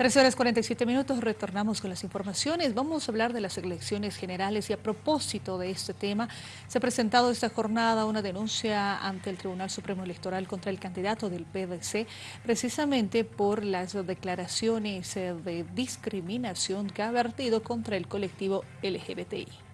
13 horas 47 minutos, retornamos con las informaciones. Vamos a hablar de las elecciones generales y a propósito de este tema, se ha presentado esta jornada una denuncia ante el Tribunal Supremo Electoral contra el candidato del PDC, precisamente por las declaraciones eh, de discriminación que ha vertido contra el colectivo LGBTI.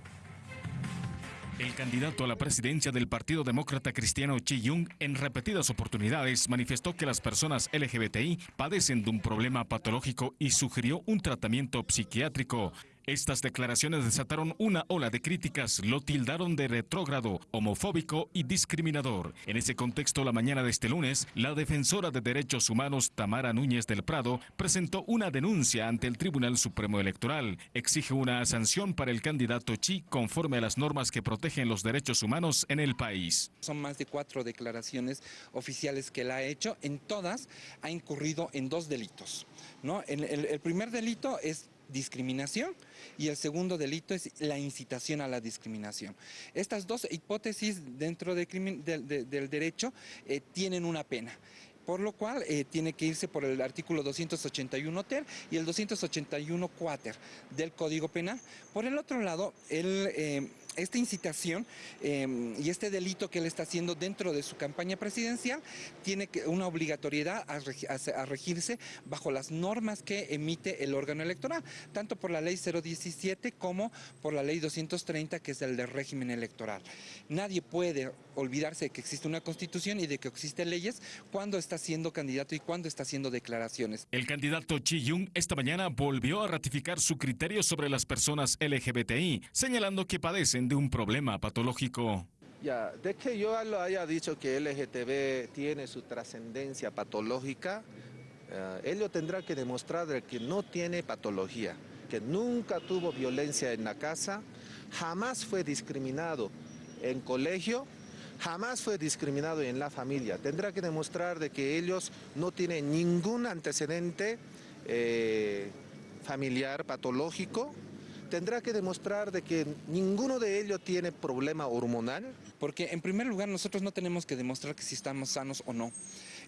El candidato a la presidencia del Partido Demócrata Cristiano Chi Yung en repetidas oportunidades manifestó que las personas LGBTI padecen de un problema patológico y sugirió un tratamiento psiquiátrico. Estas declaraciones desataron una ola de críticas, lo tildaron de retrógrado, homofóbico y discriminador. En ese contexto, la mañana de este lunes, la defensora de derechos humanos Tamara Núñez del Prado presentó una denuncia ante el Tribunal Supremo Electoral. Exige una sanción para el candidato Chi conforme a las normas que protegen los derechos humanos en el país. Son más de cuatro declaraciones oficiales que él ha hecho. En todas ha incurrido en dos delitos. ¿no? el primer delito es discriminación y el segundo delito es la incitación a la discriminación. Estas dos hipótesis dentro del derecho eh, tienen una pena por lo cual eh, tiene que irse por el artículo 281 ter y el 281 quater del Código Penal. Por el otro lado, el... Eh, esta incitación em, y este delito que él está haciendo dentro de su campaña presidencial tiene una obligatoriedad a, regirse bajo las normas que emite el órgano electoral, tanto por la ley 017 como por la ley 230 que es el del régimen electoral. Nadie puede olvidarse de que existe una constitución y de que existen leyes cuando está siendo candidato y cuando está haciendo declaraciones. El candidato Chi Yung esta mañana volvió a ratificar su criterio sobre las personas LGBTI, señalando que padecen de un problema patológico. Ya, de que yo haya dicho que LGTB tiene su trascendencia patológica, eh, él lo tendrá que demostrar que no tiene patología, que nunca tuvo violencia en la casa, jamás fue discriminado en colegio, jamás fue discriminado en la familia. Tendrá que demostrar de que ellos no tienen ningún antecedente eh, familiar patológico tendrá que demostrar de que ninguno de ellos tiene problema hormonal. Porque en primer lugar nosotros no tenemos que demostrar que si estamos sanos o no.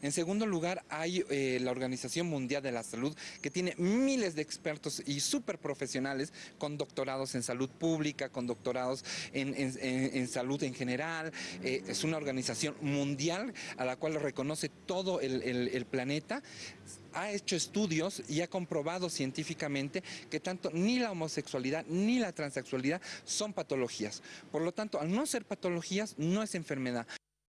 En segundo lugar, hay eh, la Organización Mundial de la Salud, que tiene miles de expertos y súper profesionales con doctorados en salud pública, con doctorados en, salud en general. Eh, es una organización mundial a la cual reconoce todo el planeta ha hecho estudios y ha comprobado científicamente que tanto ni la homosexualidad ni la transexualidad son patologías. Por lo tanto, al no ser patologías, no es enfermedad.